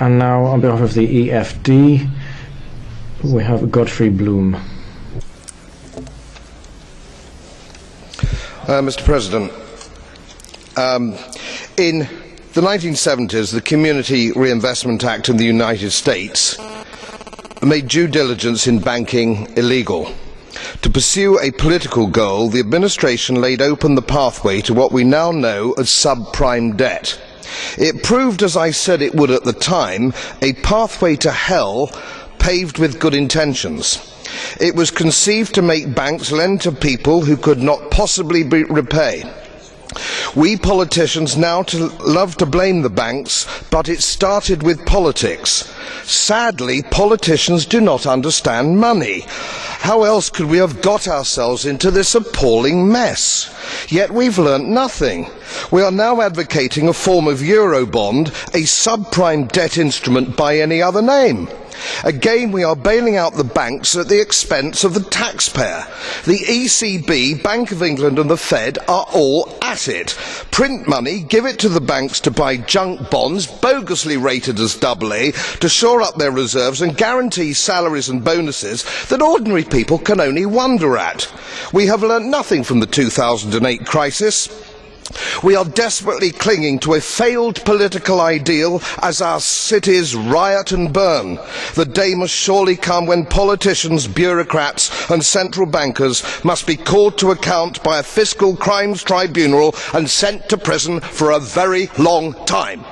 And now, on behalf of the EFD, we have Godfrey Bloom. Uh, Mr. President, um, in the 1970s, the Community Reinvestment Act in the United States made due diligence in banking illegal. To pursue a political goal, the administration laid open the pathway to what we now know as subprime debt. It proved, as I said it would at the time, a pathway to hell paved with good intentions. It was conceived to make banks lend to people who could not possibly repay. We politicians now to love to blame the banks, but it started with politics. Sadly, politicians do not understand money. How else could we have got ourselves into this appalling mess? Yet we've learnt nothing. We are now advocating a form of Eurobond, a subprime debt instrument by any other name. Again, we are bailing out the banks at the expense of the taxpayer. The ECB, Bank of England and the Fed are all at it. Print money, give it to the banks to buy junk bonds, bogusly rated as AA, to shore up their reserves and guarantee salaries and bonuses that ordinary people can only wonder at. We have learnt nothing from the 2008 crisis. We are desperately clinging to a failed political ideal as our cities riot and burn. The day must surely come when politicians, bureaucrats and central bankers must be called to account by a fiscal crimes tribunal and sent to prison for a very long time.